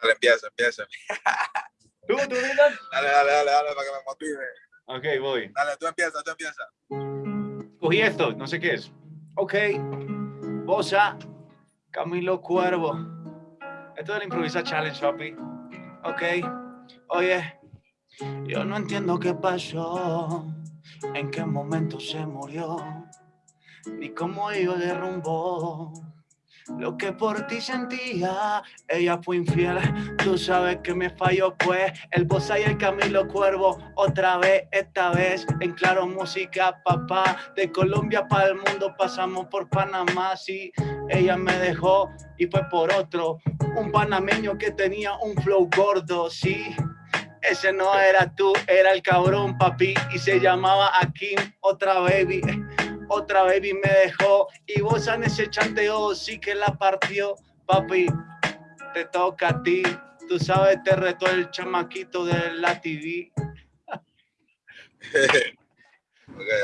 Dale, empieza, empieza. ¿Tú, tú, Dylan? Dale, dale, dale, dale, para que me motive. Ok, voy. Dale, tú empieza, tú empieza. Cogí esto, no sé qué es. Ok. Bosa, Camilo Cuervo. Esto es la improvisa challenge, papi. Ok. Oye, yo no entiendo qué pasó, en qué momento se murió, ni cómo yo derrumbó. Lo que por ti sentía, ella fue infiel. Tú sabes que me falló, pues. El Bosa y el Camilo Cuervo, otra vez, esta vez en Claro Música, papá. De Colombia para el mundo pasamos por Panamá, sí. Ella me dejó y fue por otro. Un panameño que tenía un flow gordo, sí. Ese no era tú, era el cabrón, papi. Y se llamaba Akim, otra baby otra baby me dejó y vos en ese chanteo sí que la partió, papi, te toca a ti, tú sabes, te retó el chamaquito de la TV.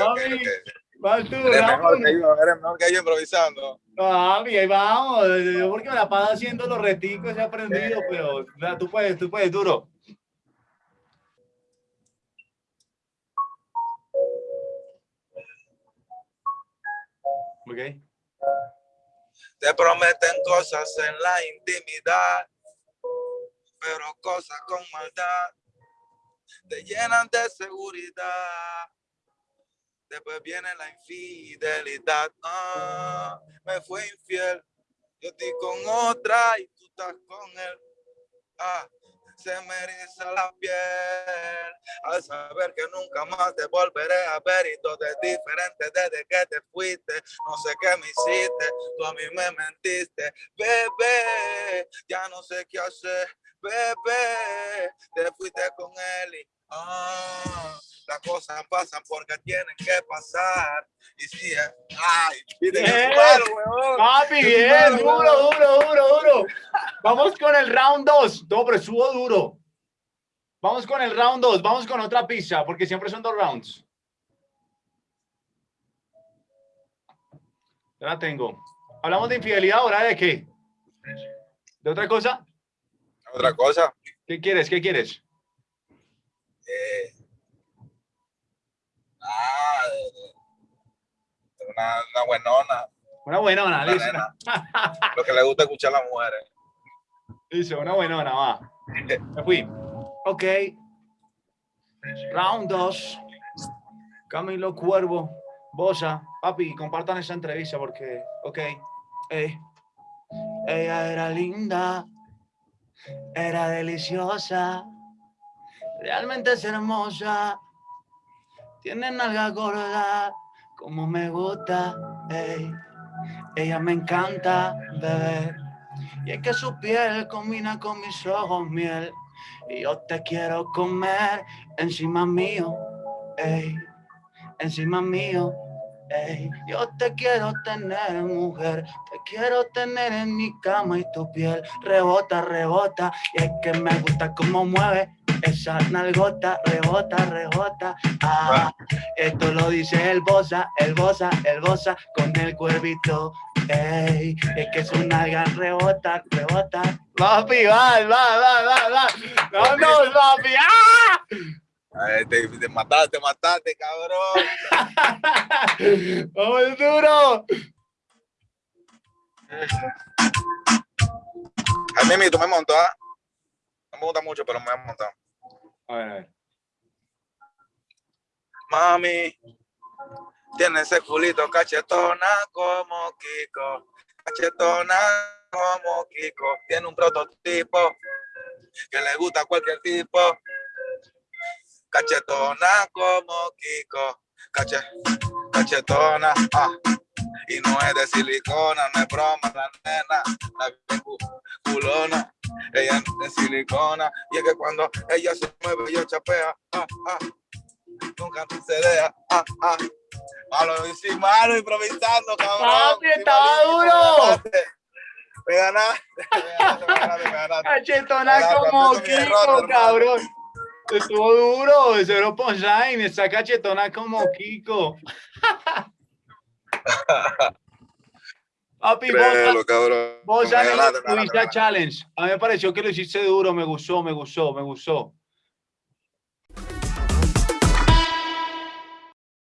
okay, okay, tú, Eres mejor que yo, eres mejor que yo improvisando. Papi, ahí vamos, yo porque me la paso haciendo los reticos he aprendido, pero o sea, tú puedes, tú puedes, duro. Te prometen cosas en la intimidad, pero cosas con maldad te llenan de seguridad. Después viene la infidelidad. Ah, me fue infiel. Yo estoy con otra y tú estás con él. Ah, se me eriza la piel al saber que nunca más te volveré a ver y todo es diferente desde que te fuiste. No sé qué me hiciste, tú a mí me mentiste, bebé. Ya no sé qué hacer, bebé. Te fuiste con él y ah, las cosas pasan porque tienen que pasar. Y si ay, Bien. es malo, huevón. Papi, bien, duro, duro, duro. Vamos con el round 2. No, pero estuvo duro. Vamos con el round 2. Vamos con otra pizza, porque siempre son dos rounds. Ya la tengo. Hablamos de infidelidad ahora, ¿de qué? ¿De otra cosa? Otra cosa, ¿Qué quieres? ¿Qué quieres? eh, ah, una, una buenona, Una buenona, una listo. lo que le gusta escuchar a las mujeres. Listo, una buenona, va. Me fui. Ok. Round 2. Camilo Cuervo, Bosa. Papi, compartan esta entrevista porque, ok. Ey. Ella era linda, era deliciosa, realmente es hermosa. Tiene nalga gorda, como me gusta. Ella me encanta, bebé. Y es que su piel combina con mis ojos miel. Y yo te quiero comer encima mío, ey, encima mío, ey. Yo te quiero tener, mujer, te quiero tener en mi cama y tu piel rebota, rebota. Y es que me gusta cómo mueve esa nalgota, rebota, rebota. Ah, esto lo dice el bosa, el bosa, el bosa con el cuervito. Ey, es que su nalga rebota, rebota. Papi, va, va, va, va, va. Vámonos, papi. ¡Ah! Ay, te, te mataste, te mataste, cabrón. ¡Vamos duro! A mí, tú me montó, ¿ah? No me gusta mucho, pero me has montado. Mami, tiene ese culito cachetona como Kiko. Cachetona como Kiko. Tiene un prototipo que le gusta a cualquier tipo. Cachetona como Kiko. Cache, cachetona. Ah. Y no es de silicona, no es broma, la nena, la culona. Ella es de silicona. Y es que cuando ella se mueve, yo chapea. Ah, ah nunca se deja. Ah, ah. Malo, y sí, malo improvisando, cabrón. Papi, estaba duro. Me ganaste. Me ganaste, me ganaste, me ganaste. Cachetona como Kiko, cabrón. Estuvo duro, cero punchline, está cachetona como Kiko. Papi, Créelo, cabrón. Vos Me ganaste, me Luisa ganaste, me Challenge. A mí me pareció que lo hiciste duro, me gustó, me gustó, me gustó.